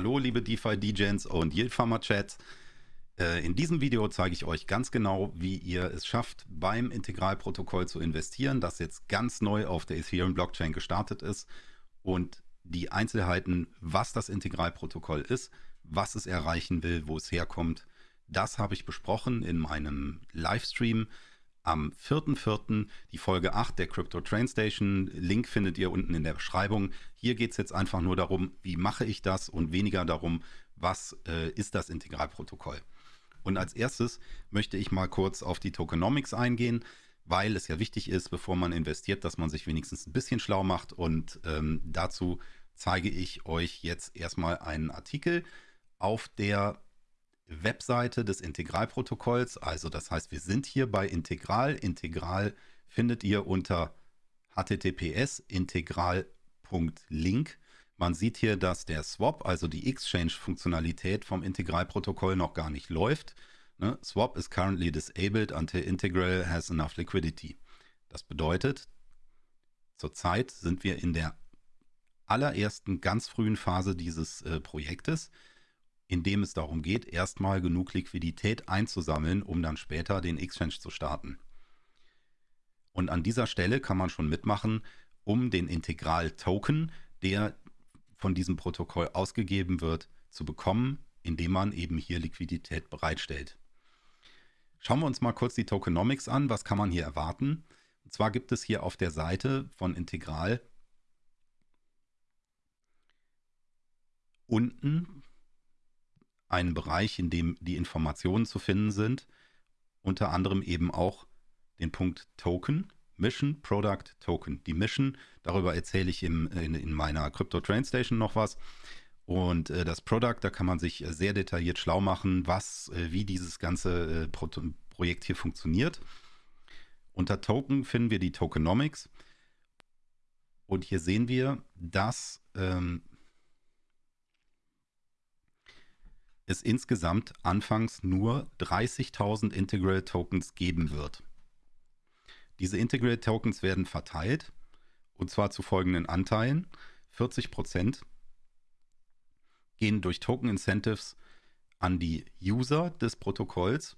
Hallo liebe DeFi-DJs und Yield Farmer Chats. Äh, in diesem Video zeige ich euch ganz genau, wie ihr es schafft, beim Integralprotokoll zu investieren, das jetzt ganz neu auf der Ethereum Blockchain gestartet ist und die Einzelheiten, was das Integralprotokoll ist, was es erreichen will, wo es herkommt, das habe ich besprochen in meinem Livestream am 4.4. die Folge 8 der Crypto Train Station. Link findet ihr unten in der Beschreibung. Hier geht es jetzt einfach nur darum, wie mache ich das und weniger darum, was äh, ist das Integralprotokoll. Und als erstes möchte ich mal kurz auf die Tokenomics eingehen, weil es ja wichtig ist, bevor man investiert, dass man sich wenigstens ein bisschen schlau macht. Und ähm, dazu zeige ich euch jetzt erstmal einen Artikel auf der Webseite des Integralprotokolls. Also das heißt, wir sind hier bei Integral. Integral findet ihr unter https integral.link. Man sieht hier, dass der Swap, also die Exchange-Funktionalität vom Integralprotokoll noch gar nicht läuft. Ne? Swap is currently disabled until Integral has enough liquidity. Das bedeutet, zurzeit sind wir in der allerersten ganz frühen Phase dieses äh, Projektes in dem es darum geht, erstmal genug Liquidität einzusammeln, um dann später den Exchange zu starten. Und an dieser Stelle kann man schon mitmachen, um den Integral-Token, der von diesem Protokoll ausgegeben wird, zu bekommen, indem man eben hier Liquidität bereitstellt. Schauen wir uns mal kurz die Tokenomics an. Was kann man hier erwarten? Und zwar gibt es hier auf der Seite von Integral unten einen Bereich, in dem die Informationen zu finden sind, unter anderem eben auch den Punkt Token, Mission, Product, Token. Die Mission, darüber erzähle ich im, in, in, meiner Crypto Train Station noch was. Und äh, das Product, da kann man sich äh, sehr detailliert schlau machen, was, äh, wie dieses ganze äh, Pro Projekt hier funktioniert. Unter Token finden wir die Tokenomics. Und hier sehen wir, dass ähm, es insgesamt anfangs nur 30.000 Integral Tokens geben wird. Diese Integral Tokens werden verteilt und zwar zu folgenden Anteilen. 40% gehen durch Token Incentives an die User des Protokolls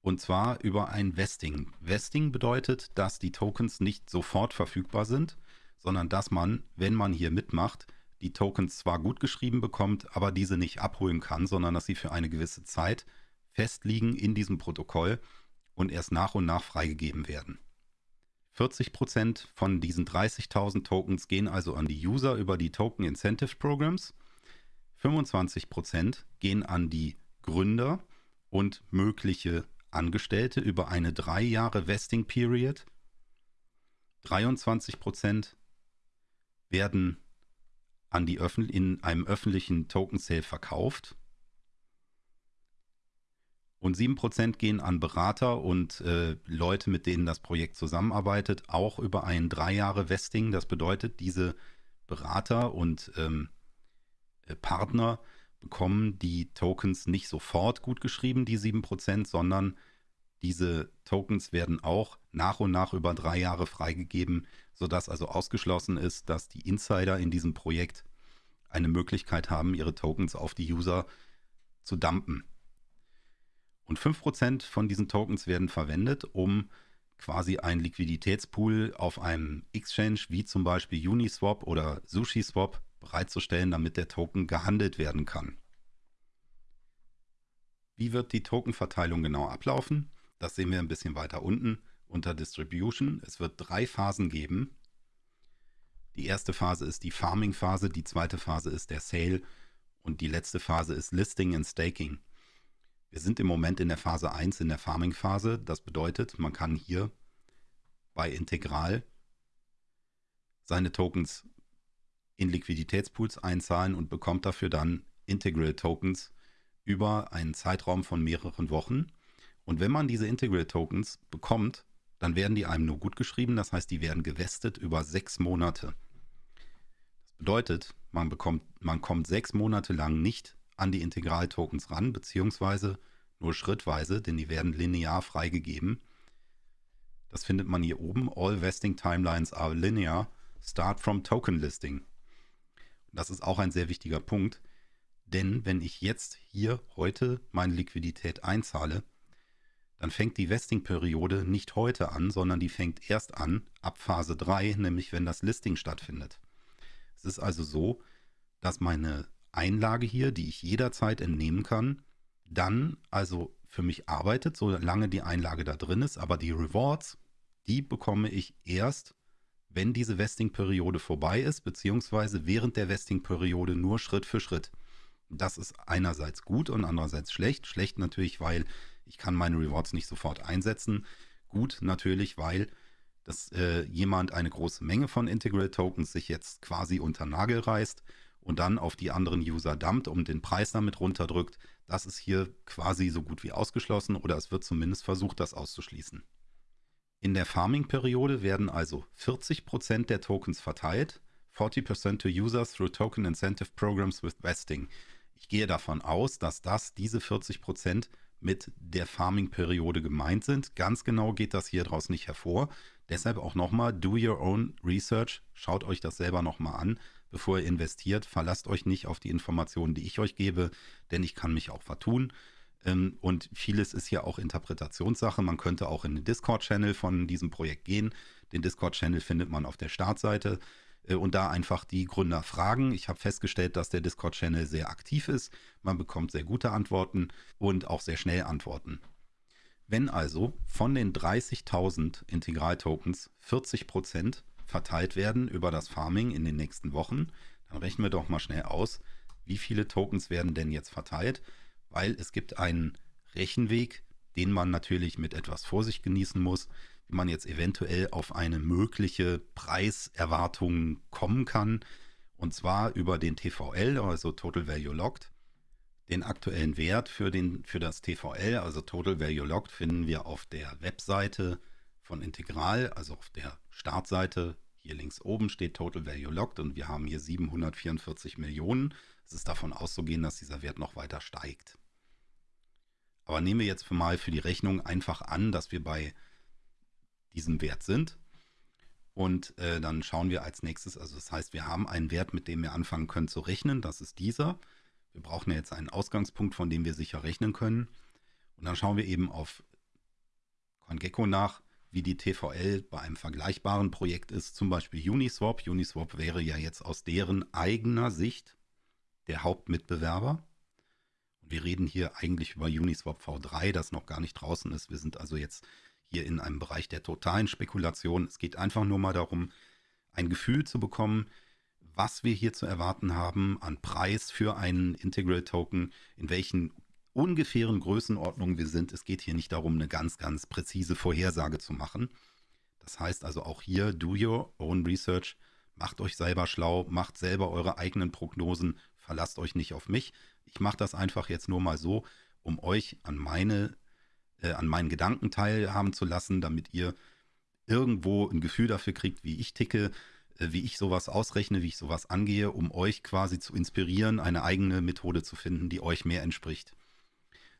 und zwar über ein Vesting. Vesting bedeutet, dass die Tokens nicht sofort verfügbar sind, sondern dass man, wenn man hier mitmacht, die Tokens zwar gut geschrieben bekommt, aber diese nicht abholen kann, sondern dass sie für eine gewisse Zeit festliegen in diesem Protokoll und erst nach und nach freigegeben werden. 40% von diesen 30.000 Tokens gehen also an die User über die Token Incentive Programs. 25% gehen an die Gründer und mögliche Angestellte über eine drei Jahre Vesting Period. 23% werden an die Öffn in einem öffentlichen Token Sale verkauft. Und 7% gehen an Berater und äh, Leute, mit denen das Projekt zusammenarbeitet, auch über ein drei Jahre Vesting. Das bedeutet, diese Berater und ähm, äh, Partner bekommen die Tokens nicht sofort gut geschrieben, die 7%, sondern diese Tokens werden auch nach und nach über drei Jahre freigegeben, sodass also ausgeschlossen ist, dass die Insider in diesem Projekt eine Möglichkeit haben, ihre Tokens auf die User zu dumpen. Und 5% von diesen Tokens werden verwendet, um quasi einen Liquiditätspool auf einem Exchange wie zum Beispiel Uniswap oder SushiSwap bereitzustellen, damit der Token gehandelt werden kann. Wie wird die Tokenverteilung genau ablaufen? Das sehen wir ein bisschen weiter unten unter Distribution. Es wird drei Phasen geben. Die erste Phase ist die Farming-Phase, die zweite Phase ist der Sale und die letzte Phase ist Listing and Staking. Wir sind im Moment in der Phase 1 in der Farming-Phase. Das bedeutet, man kann hier bei Integral seine Tokens in Liquiditätspools einzahlen und bekommt dafür dann Integral Tokens über einen Zeitraum von mehreren Wochen. Und wenn man diese Integral Tokens bekommt, dann werden die einem nur gut geschrieben. Das heißt, die werden gewestet über sechs Monate. Das bedeutet, man bekommt, man kommt sechs Monate lang nicht an die Integral Tokens ran, beziehungsweise nur schrittweise, denn die werden linear freigegeben. Das findet man hier oben. All Vesting Timelines are linear. Start from Token Listing. Das ist auch ein sehr wichtiger Punkt. Denn wenn ich jetzt hier heute meine Liquidität einzahle, dann fängt die Vesting-Periode nicht heute an, sondern die fängt erst an ab Phase 3, nämlich wenn das Listing stattfindet. Es ist also so, dass meine Einlage hier, die ich jederzeit entnehmen kann, dann also für mich arbeitet, solange die Einlage da drin ist, aber die Rewards, die bekomme ich erst, wenn diese Vesting-Periode vorbei ist, beziehungsweise während der Vesting-Periode nur Schritt für Schritt. Das ist einerseits gut und andererseits schlecht. Schlecht natürlich, weil ich kann meine Rewards nicht sofort einsetzen. Gut natürlich, weil dass äh, jemand eine große Menge von Integral Tokens sich jetzt quasi unter Nagel reißt und dann auf die anderen User dumpt und den Preis damit runterdrückt. Das ist hier quasi so gut wie ausgeschlossen oder es wird zumindest versucht, das auszuschließen. In der Farming-Periode werden also 40% der Tokens verteilt, 40% to users through Token Incentive Programs with Vesting. Ich gehe davon aus, dass das diese 40% mit der Farming-Periode gemeint sind. Ganz genau geht das hier draus nicht hervor. Deshalb auch nochmal, do your own research. Schaut euch das selber nochmal an, bevor ihr investiert. Verlasst euch nicht auf die Informationen, die ich euch gebe, denn ich kann mich auch vertun. Ähm, und vieles ist ja auch Interpretationssache. Man könnte auch in den Discord-Channel von diesem Projekt gehen. Den Discord-Channel findet man auf der Startseite und da einfach die Gründer fragen. Ich habe festgestellt, dass der Discord-Channel sehr aktiv ist. Man bekommt sehr gute Antworten und auch sehr schnell Antworten. Wenn also von den 30.000 Integral-Tokens 40% verteilt werden über das Farming in den nächsten Wochen, dann rechnen wir doch mal schnell aus, wie viele Tokens werden denn jetzt verteilt weil es gibt einen Rechenweg, den man natürlich mit etwas Vorsicht genießen muss, man jetzt eventuell auf eine mögliche Preiserwartung kommen kann. Und zwar über den TVL, also Total Value Locked. Den aktuellen Wert für, den, für das TVL, also Total Value Locked, finden wir auf der Webseite von Integral, also auf der Startseite. Hier links oben steht Total Value Locked und wir haben hier 744 Millionen. Es ist davon auszugehen, dass dieser Wert noch weiter steigt. Aber nehmen wir jetzt mal für die Rechnung einfach an, dass wir bei diesem Wert sind. Und äh, dann schauen wir als nächstes, also das heißt, wir haben einen Wert, mit dem wir anfangen können zu rechnen. Das ist dieser. Wir brauchen ja jetzt einen Ausgangspunkt, von dem wir sicher rechnen können. Und dann schauen wir eben auf CoinGecko nach, wie die TVL bei einem vergleichbaren Projekt ist, zum Beispiel Uniswap. Uniswap wäre ja jetzt aus deren eigener Sicht der Hauptmitbewerber wir reden hier eigentlich über Uniswap V3, das noch gar nicht draußen ist. Wir sind also jetzt hier in einem Bereich der totalen Spekulation. Es geht einfach nur mal darum, ein Gefühl zu bekommen, was wir hier zu erwarten haben an Preis für einen Integral Token, in welchen ungefähren Größenordnungen wir sind. Es geht hier nicht darum, eine ganz, ganz präzise Vorhersage zu machen. Das heißt also auch hier, do your own research, macht euch selber schlau, macht selber eure eigenen Prognosen, verlasst euch nicht auf mich. Ich mache das einfach jetzt nur mal so, um euch an meine, äh, an meinen Gedanken teilhaben zu lassen, damit ihr irgendwo ein Gefühl dafür kriegt, wie ich ticke, äh, wie ich sowas ausrechne, wie ich sowas angehe, um euch quasi zu inspirieren, eine eigene Methode zu finden, die euch mehr entspricht.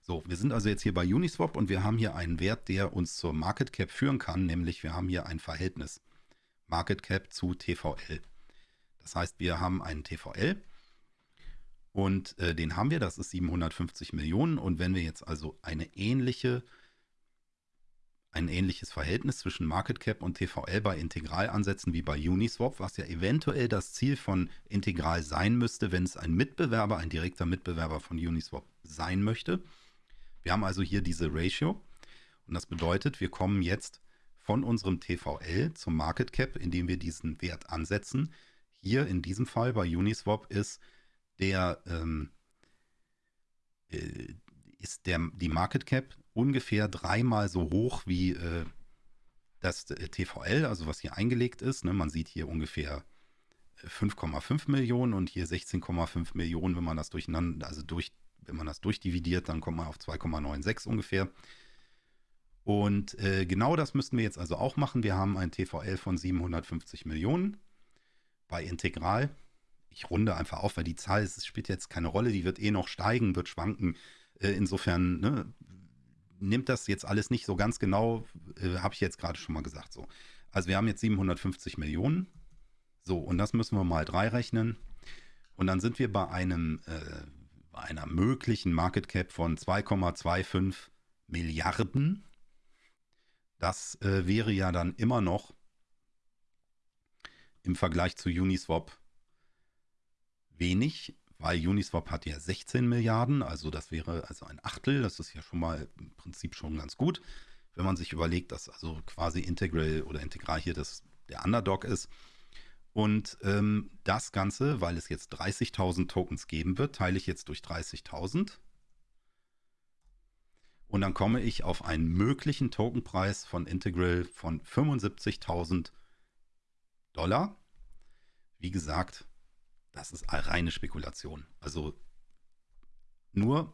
So, wir sind also jetzt hier bei Uniswap und wir haben hier einen Wert, der uns zur Market Cap führen kann, nämlich wir haben hier ein Verhältnis Market Cap zu TVL. Das heißt, wir haben einen TVL und äh, den haben wir, das ist 750 Millionen. Und wenn wir jetzt also eine ähnliche, ein ähnliches Verhältnis zwischen Market Cap und TVL bei Integral ansetzen wie bei Uniswap, was ja eventuell das Ziel von Integral sein müsste, wenn es ein Mitbewerber, ein direkter Mitbewerber von Uniswap sein möchte. Wir haben also hier diese Ratio. Und das bedeutet, wir kommen jetzt von unserem TVL zum Market Cap, indem wir diesen Wert ansetzen. Hier in diesem Fall bei Uniswap ist der ähm, äh, ist der, die Market Cap ungefähr dreimal so hoch wie äh, das äh, TVL, also was hier eingelegt ist. Ne? Man sieht hier ungefähr 5,5 äh, Millionen und hier 16,5 Millionen, wenn man das durcheinander, also durch, wenn man das durchdividiert, dann kommt man auf 2,96 ungefähr. Und äh, genau das müssten wir jetzt also auch machen. Wir haben ein TVL von 750 Millionen bei Integral ich runde einfach auf, weil die Zahl es spielt jetzt keine Rolle, die wird eh noch steigen, wird schwanken. Äh, insofern ne, nimmt das jetzt alles nicht so ganz genau, äh, habe ich jetzt gerade schon mal gesagt. So. Also wir haben jetzt 750 Millionen. So, und das müssen wir mal drei rechnen. Und dann sind wir bei einem, äh, bei einer möglichen Market Cap von 2,25 Milliarden. Das äh, wäre ja dann immer noch im Vergleich zu Uniswap wenig, weil Uniswap hat ja 16 Milliarden, also das wäre also ein Achtel, das ist ja schon mal im Prinzip schon ganz gut, wenn man sich überlegt, dass also quasi Integral oder Integral hier das der Underdog ist. Und ähm, das Ganze, weil es jetzt 30.000 Tokens geben wird, teile ich jetzt durch 30.000. Und dann komme ich auf einen möglichen Tokenpreis von Integral von 75.000 Dollar. Wie gesagt, das ist reine Spekulation. Also nur,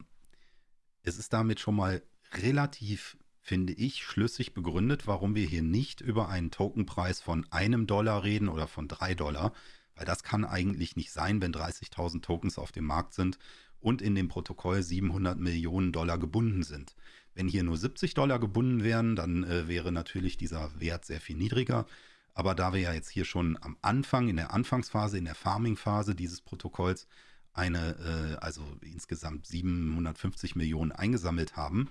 es ist damit schon mal relativ finde ich, schlüssig begründet, warum wir hier nicht über einen Tokenpreis von einem Dollar reden oder von drei Dollar, weil das kann eigentlich nicht sein, wenn 30.000 Tokens auf dem Markt sind und in dem Protokoll 700 Millionen Dollar gebunden sind. Wenn hier nur 70 Dollar gebunden wären, dann äh, wäre natürlich dieser Wert sehr viel niedriger. Aber da wir ja jetzt hier schon am Anfang, in der Anfangsphase, in der Farming-Phase dieses Protokolls eine, äh, also insgesamt 750 Millionen eingesammelt haben,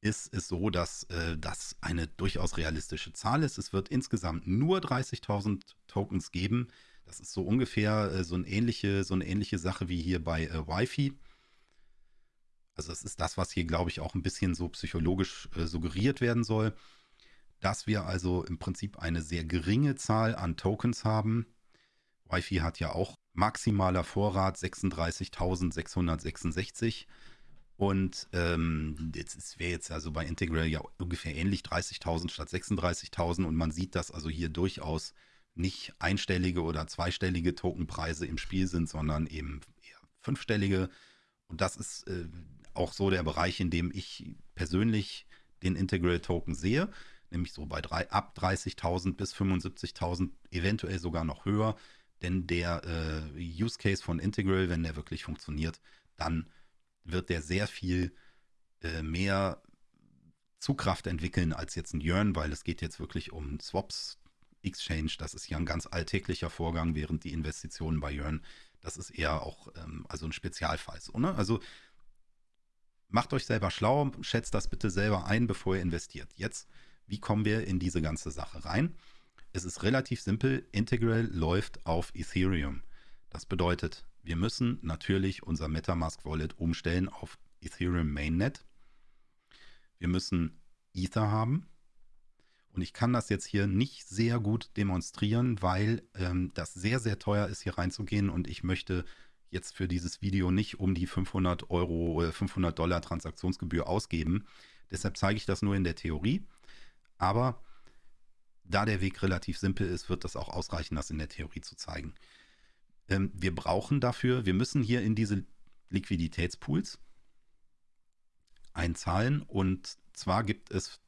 ist es so, dass äh, das eine durchaus realistische Zahl ist. Es wird insgesamt nur 30.000 Tokens geben. Das ist so ungefähr äh, so, eine ähnliche, so eine ähnliche Sache wie hier bei äh, Wi-Fi. Also das ist das, was hier, glaube ich, auch ein bisschen so psychologisch äh, suggeriert werden soll, dass wir also im Prinzip eine sehr geringe Zahl an Tokens haben. Wi-Fi hat ja auch maximaler Vorrat 36.666. Und ähm, wäre jetzt also bei Integral ja ungefähr ähnlich 30.000 statt 36.000 und man sieht, dass also hier durchaus nicht einstellige oder zweistellige Tokenpreise im Spiel sind, sondern eben eher fünfstellige. Und das ist äh, auch so der Bereich, in dem ich persönlich den Integral Token sehe, nämlich so bei drei, ab 30.000 bis 75.000, eventuell sogar noch höher. Denn der äh, Use Case von Integral, wenn der wirklich funktioniert, dann wird der sehr viel äh, mehr Zugkraft entwickeln als jetzt ein Yearn, weil es geht jetzt wirklich um Swaps, Exchange, das ist ja ein ganz alltäglicher Vorgang, während die Investitionen bei Yearn, das ist eher auch ähm, also ein Spezialfall. So, ne? Also macht euch selber schlau, schätzt das bitte selber ein, bevor ihr investiert. Jetzt, wie kommen wir in diese ganze Sache rein? Es ist relativ simpel, Integral läuft auf Ethereum. Das bedeutet, wir müssen natürlich unser Metamask Wallet umstellen auf Ethereum Mainnet. Wir müssen Ether haben. Und ich kann das jetzt hier nicht sehr gut demonstrieren, weil ähm, das sehr, sehr teuer ist, hier reinzugehen. Und ich möchte jetzt für dieses Video nicht um die 500 Euro oder 500 Dollar Transaktionsgebühr ausgeben. Deshalb zeige ich das nur in der Theorie. Aber da der Weg relativ simpel ist, wird das auch ausreichen, das in der Theorie zu zeigen. Ähm, wir brauchen dafür, wir müssen hier in diese Liquiditätspools einzahlen und zwar gibt es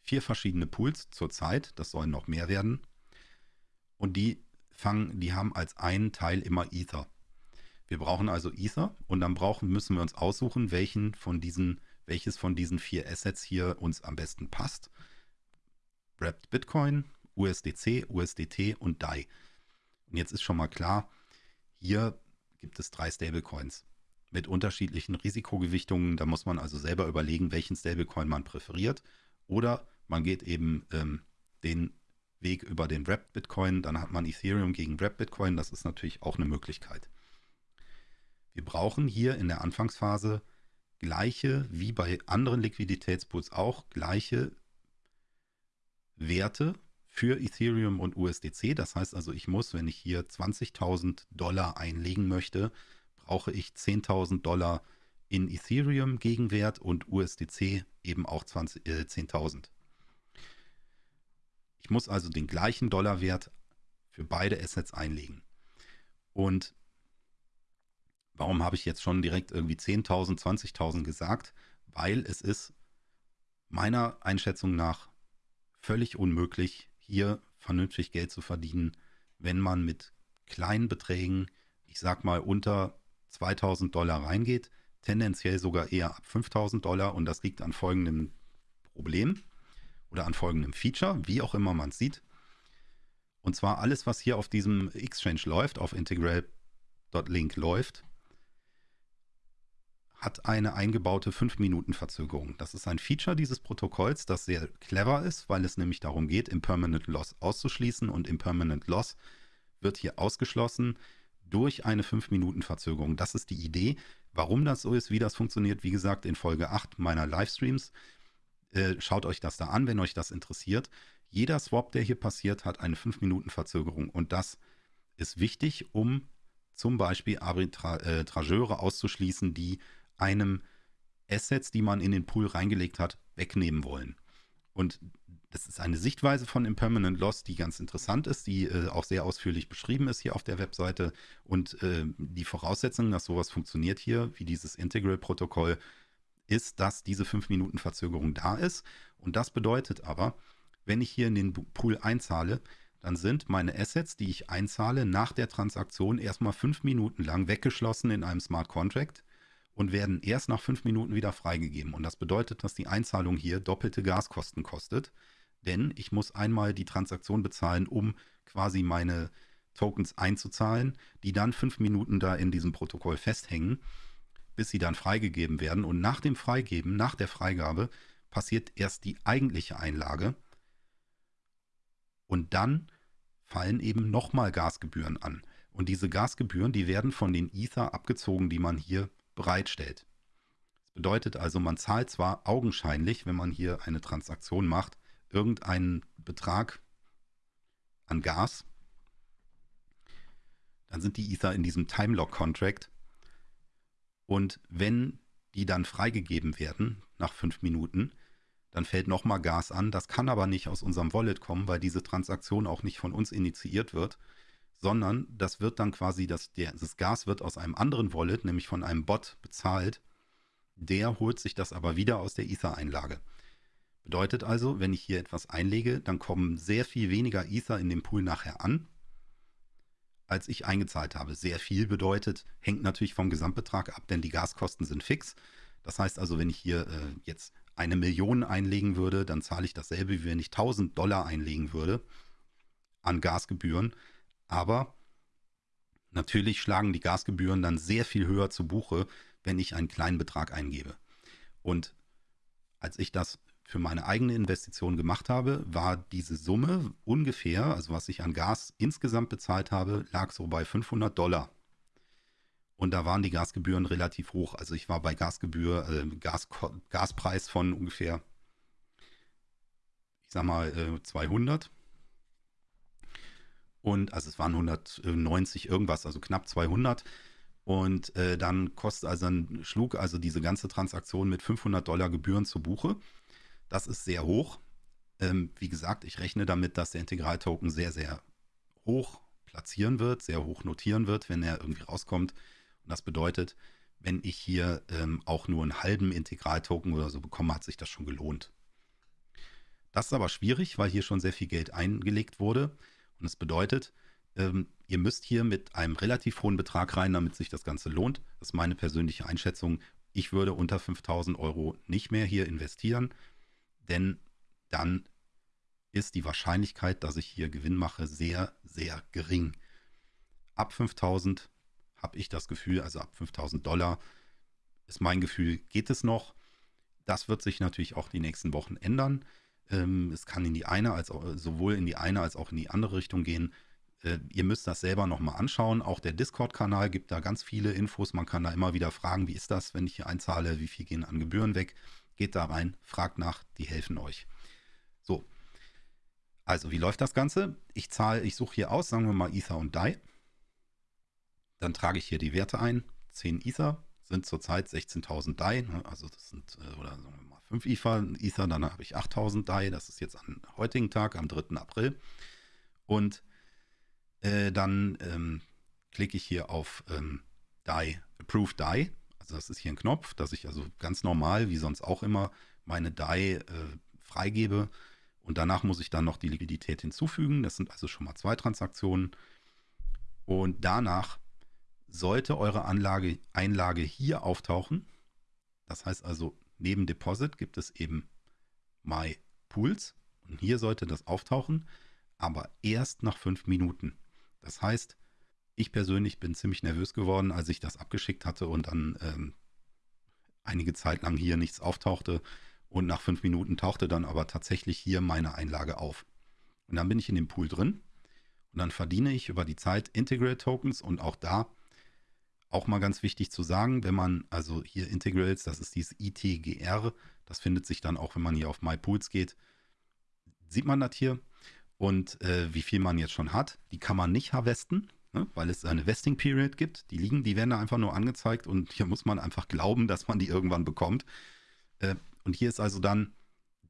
vier verschiedene Pools zurzeit, das sollen noch mehr werden und die fangen, die haben als einen Teil immer Ether. Wir brauchen also Ether und dann brauchen, müssen wir uns aussuchen, welchen von diesen, welches von diesen vier Assets hier uns am besten passt. Wrapped Bitcoin, USDC, USDT und DAI. Und jetzt ist schon mal klar, hier gibt es drei Stablecoins mit unterschiedlichen Risikogewichtungen. Da muss man also selber überlegen, welchen Stablecoin man präferiert. Oder man geht eben ähm, den Weg über den Wrapped Bitcoin. Dann hat man Ethereum gegen Wrapped Bitcoin. Das ist natürlich auch eine Möglichkeit. Wir brauchen hier in der Anfangsphase gleiche, wie bei anderen Liquiditätspools auch, gleiche Werte für Ethereum und USDC. Das heißt also, ich muss, wenn ich hier 20.000 Dollar einlegen möchte, brauche ich 10.000 Dollar in Ethereum Gegenwert und USDC eben auch äh, 10.000. Ich muss also den gleichen Dollarwert für beide Assets einlegen. Und warum habe ich jetzt schon direkt irgendwie 10.000, 20.000 gesagt? Weil es ist meiner Einschätzung nach völlig unmöglich, hier vernünftig Geld zu verdienen, wenn man mit kleinen Beträgen, ich sag mal unter 2000 Dollar reingeht, tendenziell sogar eher ab 5000 Dollar und das liegt an folgendem Problem oder an folgendem Feature, wie auch immer man es sieht. Und zwar alles, was hier auf diesem Exchange läuft, auf Integral, Link läuft, hat eine eingebaute 5-Minuten-Verzögerung. Das ist ein Feature dieses Protokolls, das sehr clever ist, weil es nämlich darum geht, Impermanent Loss auszuschließen und Impermanent Loss wird hier ausgeschlossen durch eine 5-Minuten-Verzögerung. Das ist die Idee. Warum das so ist, wie das funktioniert, wie gesagt, in Folge 8 meiner Livestreams. Äh, schaut euch das da an, wenn euch das interessiert. Jeder Swap, der hier passiert, hat eine 5-Minuten-Verzögerung und das ist wichtig, um zum Beispiel Arbitrageure äh, auszuschließen, die einem Assets, die man in den Pool reingelegt hat, wegnehmen wollen. Und das ist eine Sichtweise von Impermanent Loss, die ganz interessant ist, die äh, auch sehr ausführlich beschrieben ist hier auf der Webseite. Und äh, die Voraussetzung, dass sowas funktioniert hier, wie dieses Integral-Protokoll, ist, dass diese 5 Minuten Verzögerung da ist. Und das bedeutet aber, wenn ich hier in den Pool einzahle, dann sind meine Assets, die ich einzahle, nach der Transaktion erstmal 5 Minuten lang weggeschlossen in einem Smart Contract und werden erst nach 5 Minuten wieder freigegeben. Und das bedeutet, dass die Einzahlung hier doppelte Gaskosten kostet denn ich muss einmal die Transaktion bezahlen, um quasi meine Tokens einzuzahlen, die dann fünf Minuten da in diesem Protokoll festhängen, bis sie dann freigegeben werden. Und nach dem Freigeben, nach der Freigabe, passiert erst die eigentliche Einlage. Und dann fallen eben nochmal Gasgebühren an. Und diese Gasgebühren, die werden von den Ether abgezogen, die man hier bereitstellt. Das bedeutet also, man zahlt zwar augenscheinlich, wenn man hier eine Transaktion macht, irgendeinen Betrag an Gas, dann sind die Ether in diesem Timelock-Contract. Und wenn die dann freigegeben werden nach fünf Minuten, dann fällt nochmal Gas an. Das kann aber nicht aus unserem Wallet kommen, weil diese Transaktion auch nicht von uns initiiert wird, sondern das wird dann quasi, das, der, das Gas wird aus einem anderen Wallet, nämlich von einem Bot bezahlt. Der holt sich das aber wieder aus der Ether-Einlage. Bedeutet also, wenn ich hier etwas einlege, dann kommen sehr viel weniger Ether in dem Pool nachher an, als ich eingezahlt habe. Sehr viel bedeutet, hängt natürlich vom Gesamtbetrag ab, denn die Gaskosten sind fix. Das heißt also, wenn ich hier äh, jetzt eine Million einlegen würde, dann zahle ich dasselbe, wie wenn ich 1000 Dollar einlegen würde an Gasgebühren. Aber natürlich schlagen die Gasgebühren dann sehr viel höher zu Buche, wenn ich einen kleinen Betrag eingebe. Und als ich das für meine eigene Investition gemacht habe, war diese Summe ungefähr, also was ich an Gas insgesamt bezahlt habe, lag so bei 500 Dollar. Und da waren die Gasgebühren relativ hoch. Also ich war bei Gasgebühr, äh, Gas, Gaspreis von ungefähr, ich sag mal, äh, 200. Und also es waren 190 irgendwas, also knapp 200. Und äh, dann kostet, also dann schlug also diese ganze Transaktion mit 500 Dollar Gebühren zu Buche. Das ist sehr hoch. Ähm, wie gesagt, ich rechne damit, dass der Integraltoken sehr, sehr hoch platzieren wird, sehr hoch notieren wird, wenn er irgendwie rauskommt. Und das bedeutet, wenn ich hier ähm, auch nur einen halben Integraltoken oder so bekomme, hat sich das schon gelohnt. Das ist aber schwierig, weil hier schon sehr viel Geld eingelegt wurde. Und es bedeutet, ähm, ihr müsst hier mit einem relativ hohen Betrag rein, damit sich das Ganze lohnt. Das ist meine persönliche Einschätzung. Ich würde unter 5000 Euro nicht mehr hier investieren denn dann ist die Wahrscheinlichkeit, dass ich hier Gewinn mache, sehr, sehr gering. Ab 5000 habe ich das Gefühl, also ab 5000 Dollar ist mein Gefühl, geht es noch. Das wird sich natürlich auch die nächsten Wochen ändern. Ähm, es kann in die eine als auch, sowohl in die eine als auch in die andere Richtung gehen. Äh, ihr müsst das selber nochmal anschauen. Auch der Discord-Kanal gibt da ganz viele Infos. Man kann da immer wieder fragen, wie ist das, wenn ich hier einzahle, wie viel gehen an Gebühren weg. Geht da rein, fragt nach, die helfen euch. So. Also, wie läuft das Ganze? Ich zahle, ich suche hier aus, sagen wir mal Ether und DAI. Dann trage ich hier die Werte ein. 10 Ether sind zurzeit 16.000 DAI. Ne? Also das sind, äh, oder sagen wir 5 Ether, Ether dann habe ich 8.000 DAI. Das ist jetzt am heutigen Tag, am 3. April. Und äh, dann ähm, klicke ich hier auf ähm, DAI, Approve DAI. Also das ist hier ein Knopf, dass ich also ganz normal, wie sonst auch immer, meine DAI äh, freigebe. Und danach muss ich dann noch die Liquidität hinzufügen. Das sind also schon mal zwei Transaktionen. Und danach sollte eure Anlage, Einlage hier auftauchen. Das heißt also, neben Deposit gibt es eben My Pools. Und hier sollte das auftauchen, aber erst nach fünf Minuten. Das heißt, Ich persönlich bin ziemlich nervös geworden, als ich das abgeschickt hatte und dann ähm, einige Zeit lang hier nichts auftauchte. Und nach fünf Minuten tauchte dann aber tatsächlich hier meine Einlage auf. Und dann bin ich in dem Pool drin und dann verdiene ich über die Zeit Integral Tokens und auch da auch mal ganz wichtig zu sagen, wenn man also hier Integrals, das ist dieses ITGR, das findet sich dann auch, wenn man hier auf My Pools geht, sieht man das hier und äh, wie viel man jetzt schon hat. Die kann man nicht harvesten, ne, weil es eine Vesting Period gibt. Die liegen, die werden da einfach nur angezeigt und hier muss man einfach glauben, dass man die irgendwann bekommt. Äh, und hier ist also dann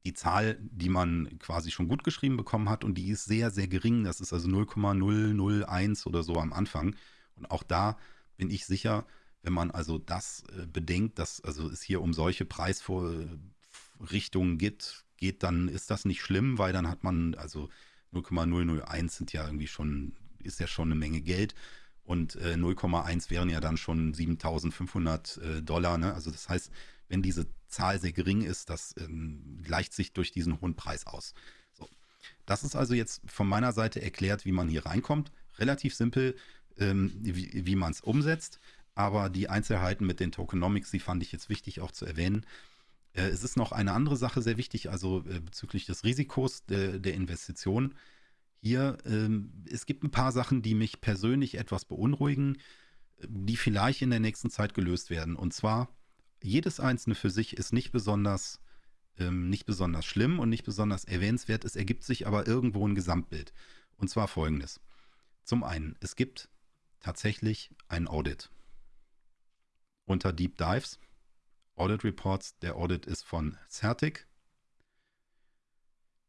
die Zahl, die man quasi schon gut geschrieben bekommen hat und die ist sehr, sehr gering. Das ist also 0,001 oder so am Anfang. Und auch da bin ich sicher, wenn man also das äh, bedenkt, dass also es hier um solche Preisvorrichtungen geht, geht, dann ist das nicht schlimm, weil dann hat man also 0,001 sind ja irgendwie schon, ist ja schon eine Menge Geld und äh, 0,1 wären ja dann schon 7500 äh, Dollar. Ne? Also das heißt, wenn diese Zahl sehr gering ist, das ähm, gleicht sich durch diesen hohen Preis aus. So. Das ist also jetzt von meiner Seite erklärt, wie man hier reinkommt. Relativ simpel ähm, wie, wie man es umsetzt. Aber die Einzelheiten mit den Tokenomics, die fand ich jetzt wichtig auch zu erwähnen. Äh, es ist noch eine andere Sache sehr wichtig, also äh, bezüglich des Risikos de, der Investition. Hier, ähm, es gibt ein paar Sachen, die mich persönlich etwas beunruhigen, die vielleicht in der nächsten Zeit gelöst werden. Und zwar, jedes einzelne für sich ist nicht besonders, ähm, nicht besonders schlimm und nicht besonders erwähnenswert. Es ergibt sich aber irgendwo ein Gesamtbild. Und zwar folgendes. Zum einen, es gibt tatsächlich ein Audit. Unter Deep Dives, Audit Reports, der Audit ist von Certic.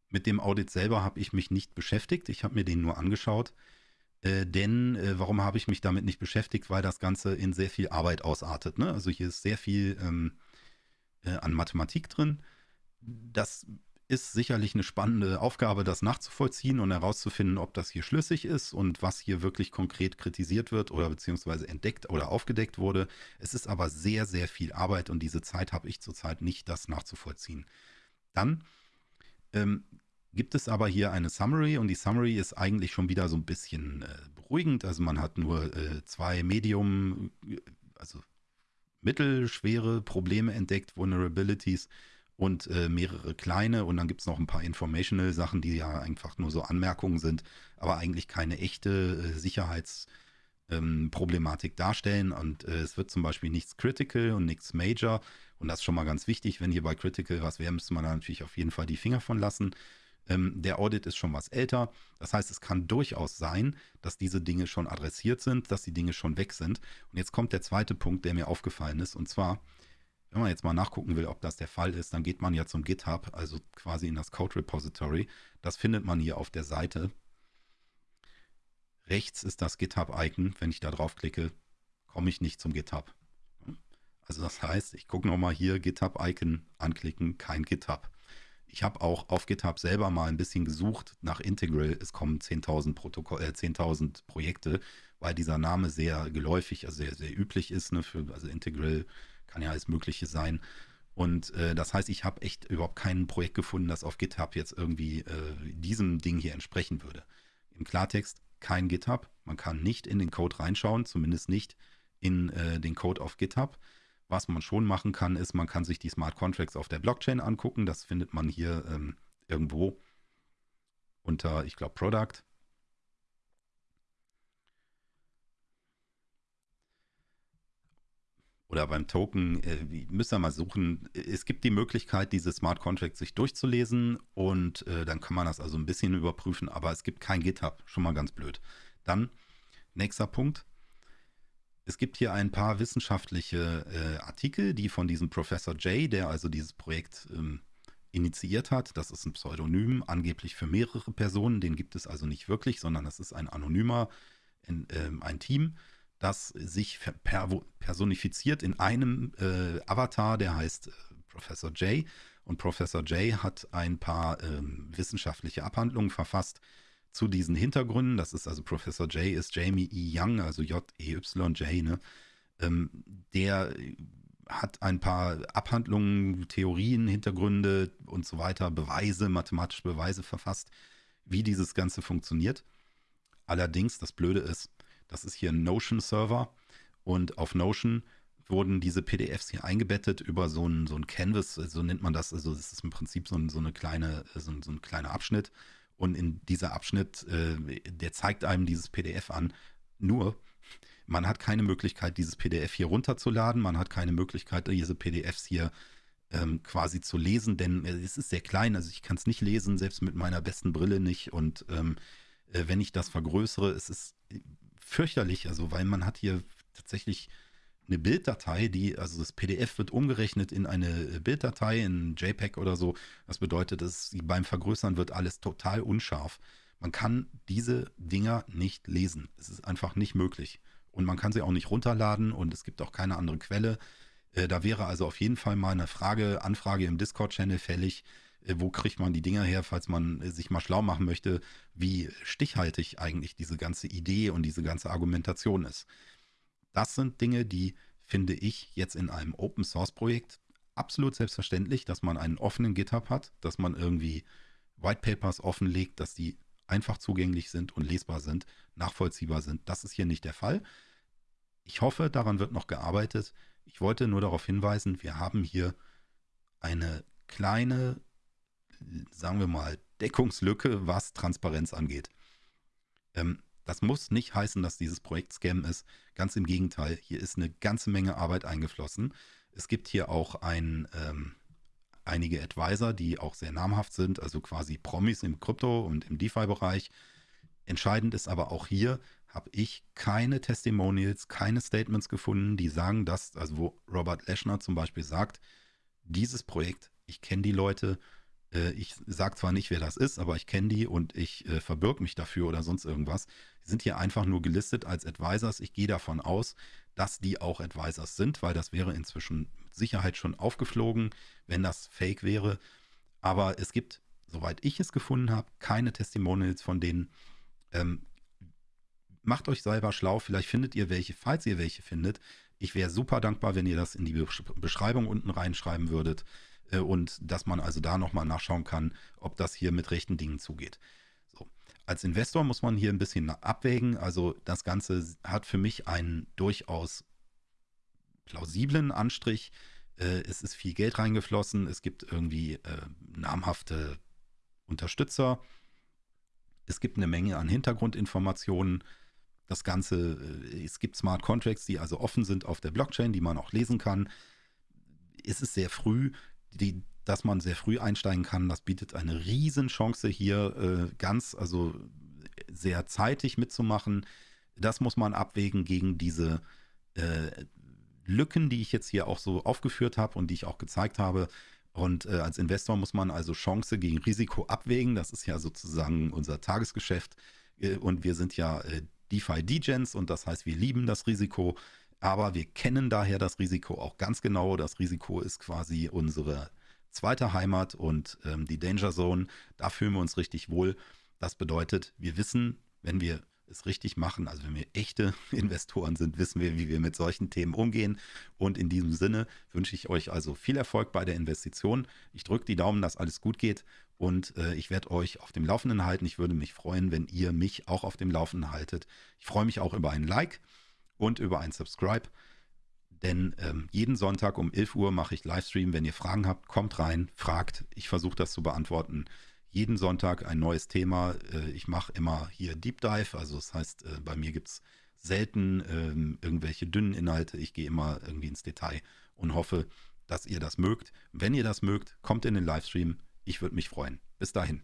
Mit dem Audit selber habe ich mich nicht beschäftigt, ich habe mir den nur angeschaut. Äh, denn äh, warum habe ich mich damit nicht beschäftigt? Weil das Ganze in sehr viel Arbeit ausartet. Ne? Also hier ist sehr viel ähm, äh, an Mathematik drin. Das ist sicherlich eine spannende Aufgabe, das nachzuvollziehen und herauszufinden, ob das hier schlüssig ist und was hier wirklich konkret kritisiert wird oder beziehungsweise entdeckt oder aufgedeckt wurde. Es ist aber sehr, sehr viel Arbeit und diese Zeit habe ich zurzeit nicht, das nachzuvollziehen. Dann ähm, gibt es aber hier eine Summary und die Summary ist eigentlich schon wieder so ein bisschen äh, beruhigend. Also man hat nur äh, zwei Medium, also mittelschwere Probleme entdeckt, Vulnerabilities und äh, mehrere kleine. Und dann gibt es noch ein paar Informational Sachen, die ja einfach nur so Anmerkungen sind, aber eigentlich keine echte äh, Sicherheitsproblematik ähm, darstellen. Und äh, es wird zum Beispiel nichts Critical und nichts Major. Und das ist schon mal ganz wichtig, wenn hier bei Critical was wäre, müsste man da natürlich auf jeden Fall die Finger von lassen. Ähm, der Audit ist schon was älter, das heißt, es kann durchaus sein, dass diese Dinge schon adressiert sind, dass die Dinge schon weg sind. Und jetzt kommt der zweite Punkt, der mir aufgefallen ist. Und zwar wenn man jetzt mal nachgucken will, ob das der Fall ist, dann geht man ja zum GitHub, also quasi in das Code Repository. Das findet man hier auf der Seite. Rechts ist das GitHub-Icon. Wenn ich da draufklicke, komme ich nicht zum GitHub. Also das heißt, ich gucke nochmal hier, GitHub-Icon anklicken, kein GitHub. Ich habe auch auf GitHub selber mal ein bisschen gesucht nach Integral. Es kommen 10.000 äh, 10 Projekte, weil dieser Name sehr geläufig, also sehr, sehr üblich ist. Ne, für, also Integral kann ja alles Mögliche sein. Und äh, das heißt, ich habe echt überhaupt kein Projekt gefunden, das auf GitHub jetzt irgendwie äh, diesem Ding hier entsprechen würde. Im Klartext kein GitHub. Man kann nicht in den Code reinschauen, zumindest nicht in äh, den Code auf GitHub. Was man schon machen kann, ist, man kann sich die Smart Contracts auf der Blockchain angucken. Das findet man hier ähm, irgendwo unter, ich glaube, Product. Oder beim Token, äh, müsst ihr mal suchen. Es gibt die Möglichkeit, diese Smart Contracts sich durchzulesen und äh, dann kann man das also ein bisschen überprüfen, aber es gibt kein GitHub, schon mal ganz blöd. Dann, nächster Punkt. Es gibt hier ein paar wissenschaftliche äh, Artikel, die von diesem Professor Jay, der also dieses Projekt ähm, initiiert hat, das ist ein Pseudonym, angeblich für mehrere Personen, den gibt es also nicht wirklich, sondern das ist ein anonymer, in, ähm, ein Team, das sich personifiziert in einem äh, Avatar, der heißt äh, Professor Jay. Und Professor Jay hat ein paar ähm, wissenschaftliche Abhandlungen verfasst zu diesen Hintergründen. Das ist also Professor Jay ist Jamie E. Young, also J-E-Y-J, ne? Ähm, der hat ein paar Abhandlungen, Theorien, Hintergründe und so weiter, Beweise, mathematische Beweise verfasst, wie dieses Ganze funktioniert. Allerdings, das Blöde ist, Das ist hier ein Notion-Server und auf Notion wurden diese PDFs hier eingebettet über so ein, so ein Canvas, so nennt man das. Also das ist im Prinzip so ein, so eine kleine, so ein, so ein kleiner Abschnitt. Und in dieser Abschnitt, äh, der zeigt einem dieses PDF an. Nur, man hat keine Möglichkeit, dieses PDF hier runterzuladen. Man hat keine Möglichkeit, diese PDFs hier ähm, quasi zu lesen, denn es ist sehr klein. Also ich kann es nicht lesen, selbst mit meiner besten Brille nicht. Und ähm, äh, wenn ich das vergrößere, es ist fürchterlich. Also weil man hat hier tatsächlich eine Bilddatei, die, also das PDF wird umgerechnet in eine Bilddatei, in JPEG oder so. Das bedeutet, dass beim Vergrößern wird alles total unscharf. Man kann diese Dinger nicht lesen. Es ist einfach nicht möglich. Und man kann sie auch nicht runterladen und es gibt auch keine andere Quelle. Äh, da wäre also auf jeden Fall mal eine Frage, Anfrage im Discord-Channel fällig. Äh, wo kriegt man die Dinger her, falls man äh, sich mal schlau machen möchte, wie stichhaltig eigentlich diese ganze Idee und diese ganze Argumentation ist. Das sind Dinge, die finde ich jetzt in einem Open Source Projekt absolut selbstverständlich, dass man einen offenen GitHub hat, dass man irgendwie White Papers offenlegt, dass die einfach zugänglich sind und lesbar sind, nachvollziehbar sind. Das ist hier nicht der Fall. Ich hoffe, daran wird noch gearbeitet. Ich wollte nur darauf hinweisen, wir haben hier eine kleine, sagen wir mal, Deckungslücke, was Transparenz angeht. Ähm, das muss nicht heißen, dass dieses Projekt Scam ist. Ganz im Gegenteil, hier ist eine ganze Menge Arbeit eingeflossen. Es gibt hier auch ein, ähm, einige Advisor, die auch sehr namhaft sind, also quasi Promis im Krypto- und im DeFi-Bereich. Entscheidend ist aber auch hier, habe ich keine Testimonials, keine Statements gefunden, die sagen, dass, also wo Robert Leschner zum Beispiel sagt, dieses Projekt, ich kenne die Leute, ich sage zwar nicht, wer das ist, aber ich kenne die und ich äh, verbirge mich dafür oder sonst irgendwas. Die sind hier einfach nur gelistet als Advisors. Ich gehe davon aus, dass die auch Advisors sind, weil das wäre inzwischen mit Sicherheit schon aufgeflogen, wenn das fake wäre. Aber es gibt, soweit ich es gefunden habe, keine Testimonials von denen. Ähm, macht euch selber schlau, vielleicht findet ihr welche, falls ihr welche findet. Ich wäre super dankbar, wenn ihr das in die Beschreibung unten reinschreiben würdet äh, und dass man also da nochmal nachschauen kann, ob das hier mit rechten Dingen zugeht. So. Als Investor muss man hier ein bisschen abwägen. Also das Ganze hat für mich einen durchaus plausiblen Anstrich. Äh, es ist viel Geld reingeflossen. Es gibt irgendwie äh, namhafte Unterstützer. Es gibt eine Menge an Hintergrundinformationen. Das Ganze, äh, es gibt Smart Contracts, die also offen sind auf der Blockchain, die man auch lesen kann. Es ist sehr früh die, dass man sehr früh einsteigen kann, das bietet eine Riesenchance hier äh, ganz, also sehr zeitig mitzumachen. Das muss man abwägen gegen diese äh, Lücken, die ich jetzt hier auch so aufgeführt habe und die ich auch gezeigt habe. Und äh, als Investor muss man also Chance gegen Risiko abwägen. Das ist ja sozusagen unser Tagesgeschäft. Äh, und wir sind ja äh, DeFi-Degens und das heißt, wir lieben das Risiko. Aber wir kennen daher das Risiko auch ganz genau. Das Risiko ist quasi unsere zweite Heimat und ähm, die Danger Zone. Da fühlen wir uns richtig wohl. Das bedeutet, wir wissen, wenn wir es richtig machen, also wenn wir echte Investoren sind, wissen wir, wie wir mit solchen Themen umgehen. Und in diesem Sinne wünsche ich euch also viel Erfolg bei der Investition. Ich drücke die Daumen, dass alles gut geht und äh, ich werde euch auf dem Laufenden halten. Ich würde mich freuen, wenn ihr mich auch auf dem Laufenden haltet. Ich freue mich auch über ein Like und über ein Subscribe. Denn ähm, jeden Sonntag um 11 Uhr mache ich Livestream. Wenn ihr Fragen habt, kommt rein, fragt. Ich versuche das zu beantworten. Jeden Sonntag ein neues Thema. Äh, ich mache immer hier Deep Dive. Also das heißt, äh, bei mir gibt es selten äh, irgendwelche dünnen Inhalte. Ich gehe immer irgendwie ins Detail und hoffe, dass ihr das mögt. Wenn ihr das mögt, kommt in den Livestream. Ich würde mich freuen. Bis dahin.